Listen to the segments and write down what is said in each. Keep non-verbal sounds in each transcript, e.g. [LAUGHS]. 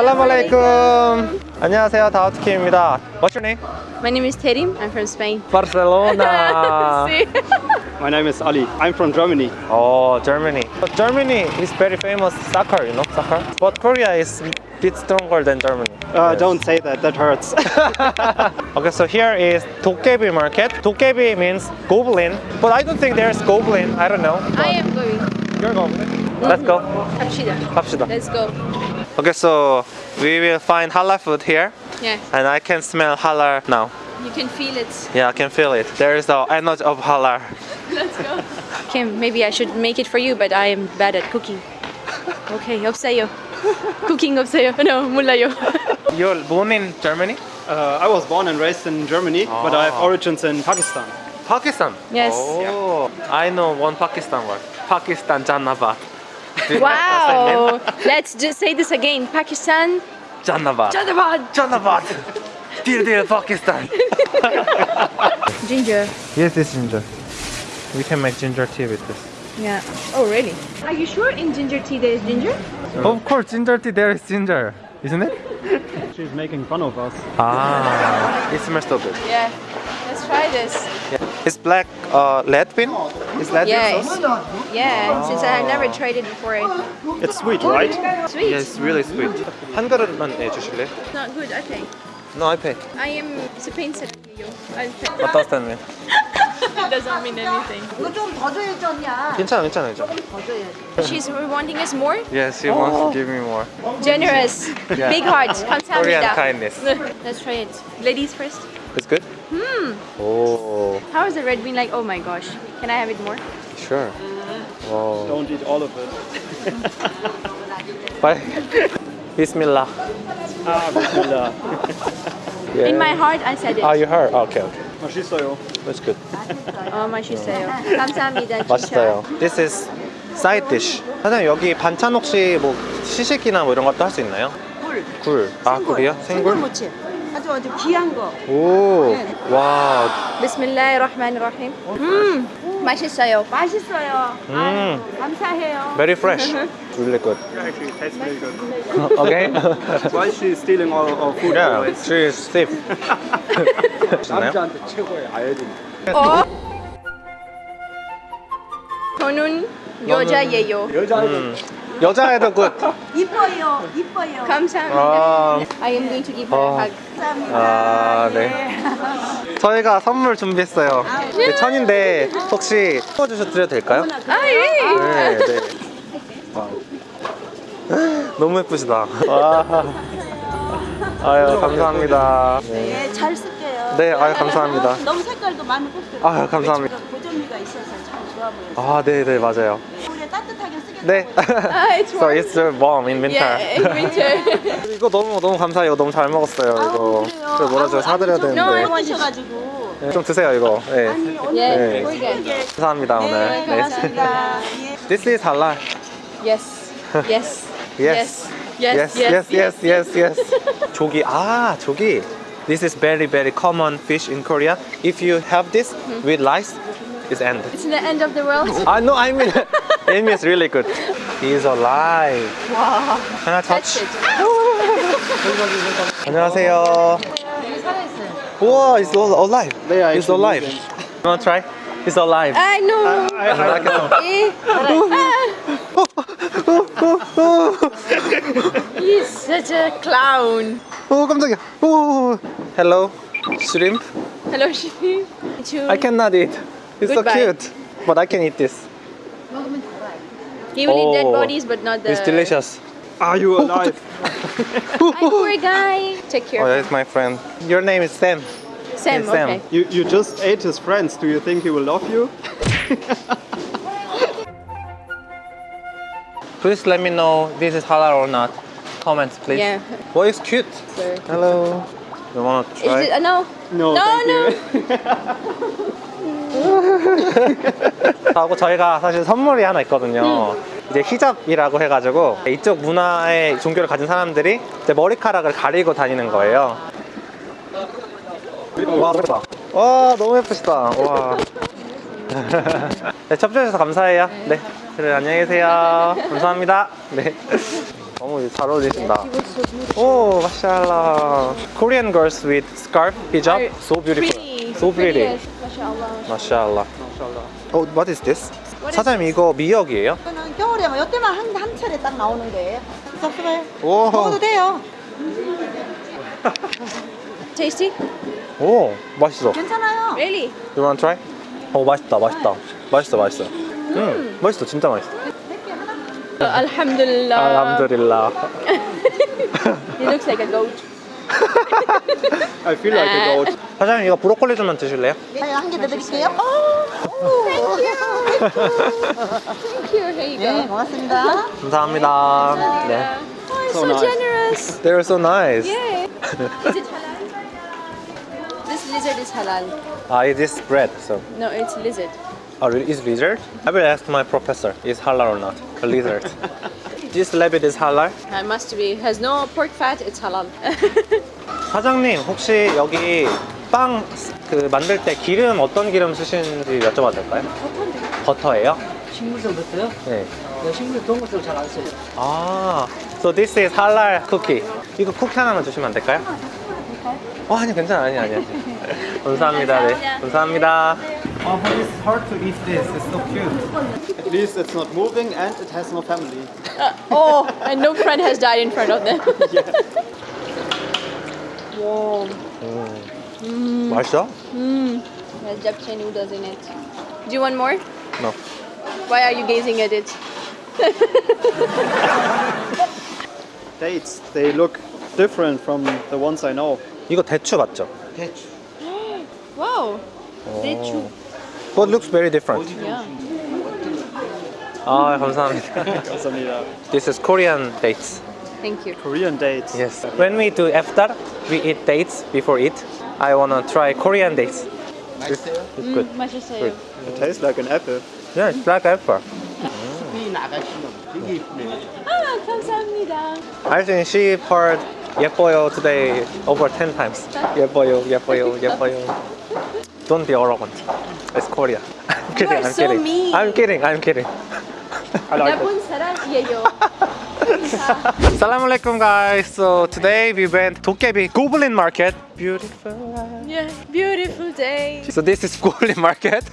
살라말레이쿰 안녕하세요 다우트킴입니다 What's your name? My name is Terim. I'm from Spain. Barcelona [LAUGHS] See? My name is Ali. I'm from Germany. Oh, Germany. But Germany is very famous soccer, you know, soccer. But Korea is a bit stronger than Germany. Uh, Yes. Don't say that, that hurts. [LAUGHS] Okay, so here is 도깨비 market. 도깨비 means goblin, but I don't think there's goblin. I don't know. I am going. You're goblin. Let's go. Kapshida. 갑시다. Let's go. Okay, so we will find halal food here. Yeah. And I can smell halal now. You can feel it. Yeah, I can feel it. There is the energy of halal. Let's go. [LAUGHS] Kim, maybe I should make it for you, but I am bad at cooking. Okay, obsayo. [LAUGHS] cooking obsayo. [LAUGHS] No, mulayo. You're born in Germany? Uh, I was born and raised in Germany, oh. but I have ah. origins in Pakistan. Pakistan? Yes. Oh, yeah. I know one Pakistan word. Pakistan Janabat. Wow. Let's just say this again. Pakistan. Jannabad. Jannabad. Jannabad. Dear, dear Pakistan. Ginger. Yes, it's ginger. We can make ginger tea with this. Yeah. Oh, really? Are you sure in ginger tea there is ginger? Of course, ginger tea. There is ginger, isn't it? She's making fun of us. Ah, it smells so good. Yeah. Let's try this. It's black uh, lead bean. Is lead Yeah, bean sauce? it's- yeah. Since I have never tried it before. It's sweet, right? Sweet. Yeah, it's really sweet. 한 그릇만 내주실래? It's not good. I pay. No, I pay. I am Spain 사람이에요. I pay. What does that mean? [LAUGHS] doesn't mean anything. 이거 좀 더 줘야지 언니야. 괜찮아, 괜찮아, 괜찮아. 더 줘야지. She's wanting us more. Yes, he wants to give me more. Generous. Yeah. Big heart. Korean 감사합니다. kindness. Let's try it. Ladies first. It's good? Hmm. Oh, How is the red bean like? Oh my gosh. Can I have it more? sure. Wow. Don't eat all of it. [LAUGHS] Bye. Bismillah. Ah, bismillah. Yeah. [LAUGHS] In my heart, I said it. Ah, you heard? Okay, okay. 맛있어요. That's good. Oh, 맛있어요. 감사합니다. 진짜. 맛있어요. This is side dish. 사장님 여기 반찬 혹시 뭐 시식이나 뭐 이런 것도 할 수 있나요? 굴. 굴. 아 굴이요? 생굴? 생굴 무침. 아주 아주 귀한 거. 오. 와. Bismillahirrahmanirrahim. 음, 맛있어요. 맛있어요. 음. 아유, 감사해요. Very fresh. Really good. Actually, it tastes very good. Okay. Why is she stealing all our food? yeah, she is thief. 남자한테 최고의 아이디. 어? 저는 여자예요. 음. 여자애도 good. 이뻐요. 이뻐요. 감사합니다. 아, I am going to give her 어. a hug. 감사합니다. 아, 네. 저희가 선물 준비했어요. 네, 천인데 혹시 뽑아주셔도 드려도 될까요? 아, 예. 네, 네. 와. 너무 예쁘시다. 와. 아유, 감사합니다. 네. 네, 잘 쓸게요. 네, 아유, 감사합니다. 너무 색깔도 많이 꼽고. 아유, 감사합니다. 고점미가 있어서 참 좋아 보여요. 아, 네, 네, 맞아요. 네. 아, it's so warm. it's warm in winter. Yeah, in winter. 이거 너무 너무 감사해요. 너무 잘 먹었어요. 이거. 아우, 그래요. 그래 뭐라 좀 아우, 사드려야 되는데. 먹으셔가지고. 네, 좀 드세요 이거. 네. 아니, 오늘 네. good. 감사합니다 오늘. 네, 고맙습니다. 예. This is halal. Yes. Yes. Yes. Yes. yes, yes, yes, yes. 조기. 아, 조기. This is very, very common fish in Korea. If you have this with rice, it's end. It's the end of the world. I know. I mean, it means really good. He is alive. Wow. Can I Touch touch? it. 안녕하세요. 우와, it's all alive. They are It's actually alive. moving. You wanna try? It's alive. I know. I, I like it. Eh. He's such a clown. 오 깜짝이야. 오. Hello, shrimp. Hello, she. I cannot eat. It's Goodbye. so cute. But I can eat this. He will eat dead Oh. bodies, but not the. It's delicious. Are you [LAUGHS] alive? Hi, poor guy. Take care. Oh, care. that's my friend. Your name is Sam. Sam. Yes, Sam. Okay. you, you just ate his friends. Do you think he will love you? [LAUGHS] Please let me know this is halal or not. Comments, please. Yeah. Boy is cute. Sir. Hello. You wanna Is try? it? Uh, no. No, No, thank no. you. [LAUGHS] 하고 저희가 사실 선물이 하나 있거든요. 이제 히잡이라고 해가지고 이쪽 문화의 종교를 가진 사람들이 이제 머리카락을 가리고 다니는 거예요. 와, 예쁘다. 와, 너무 예쁘시다. 와. [LAUGHS] 네, 접수해주셔서 감사해요. 네. 그래, 안녕히 계세요. 감사합니다. 네. 너무 잘 어울리신다. 오, 마샬라. Korean girls with scarf, hijab, so beautiful. So pretty. 마샬라. 어, what is this? 사장님 이거 미역이에요? 이거는 겨울에 뭐 이때만 한, 한 차례 딱 나오는 거예요. 섭섭해. 오. 먹어도 돼요. [LAUGHS] Tasty? 오, 맛있어. 괜찮아요. Really? You wanna try? 어, 맛있다, 맛있다. 맛있어, 맛있어. 음, 맛있어, 진짜 맛있어. Alhamdulillah. 알함드릴라. He looks like a goat. I feel like a goat. 사장님 이거 브로콜리 좀만 드실래요? 네, 한개 더 드릴게요. Thank you. Here you 네, go. 고맙습니다. 감사합니다. 네. Oh, So so, nice. generous. They're so nice. Yeah. is it halal? This lizard is halal. Ah, it is bread, so. No, it's lizard. Oh, really? Is lizard? I will ask my professor. Is halal or not? A lizard. this rabbit is halal? It must be. Has no pork fat. It's halal. 사장님 혹시 여기 빵 그 만들 때 기름 어떤 기름 쓰시는지 여쭤봐도 될까요? 버터예요? 식물성 버터요? 네. 네, 식물 동물성 잘 안 써요. 아, so this is halal cookie. 이거 쿠키 하나만 주시면 안 될까요? 어, 아니 괜찮아, 아니 아니. 감사합니다. 네, 감사합니다. Oh, but it's hard to eat this. It's so cute. At least it's not moving and it has no family. oh, and no friend has died in front of them. [LAUGHS] Whoa. 맛있어? Mmm. Has japchae noodles in it. Do you want more? No. Why are you gazing at it? [LAUGHS] Dates, they look different from the ones I know. 이거 대추 맞죠? 대추. [GASPS] Wow. 대추. But looks very different. Yeah. 아, 감사합니다. [LAUGHS] 감사합니다. This is Korean dates. Thank you. Korean dates. Yes. When we do iftar, we eat dates before eat. I wanna try Korean dates. It's, it's good. 맛있어요. It tastes like an apple. Yeah, it's like apple. 이 나가시면 되게 이쁘네요. 아, 감사합니다. I think she heard 예뻐요 today over 10 times. 예뻐요, 예뻐요, 예뻐요. Don't be arrogant. It's Korea. I'm kidding, are I'm so kidding. mean. I'm kidding, I'm kidding. I like it. 나쁜 사람이에요. Assalamu [LAUGHS] alaikum guys. So today we went Dokkaebi Goblin Market. Beautiful. Yeah, beautiful day. So this is [LAUGHS] Goblin Market.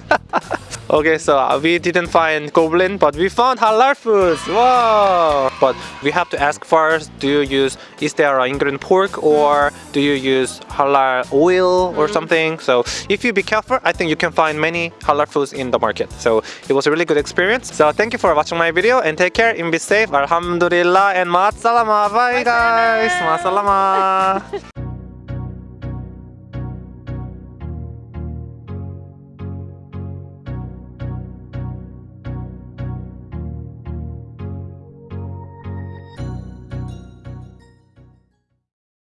[LAUGHS] okay, so uh, we didn't find Goblin, but we found halal foods. Wow! But we have to ask first: Do you use is there an ingredient pork or do you use halal oil or something? So if you be careful, I think you can find many halal foods in the market. So it was a really good experience. So thank you for watching my video and take care and be safe. Alhamdulillah and ma'at salama. Bye guys. Ma'at salama. [LAUGHS]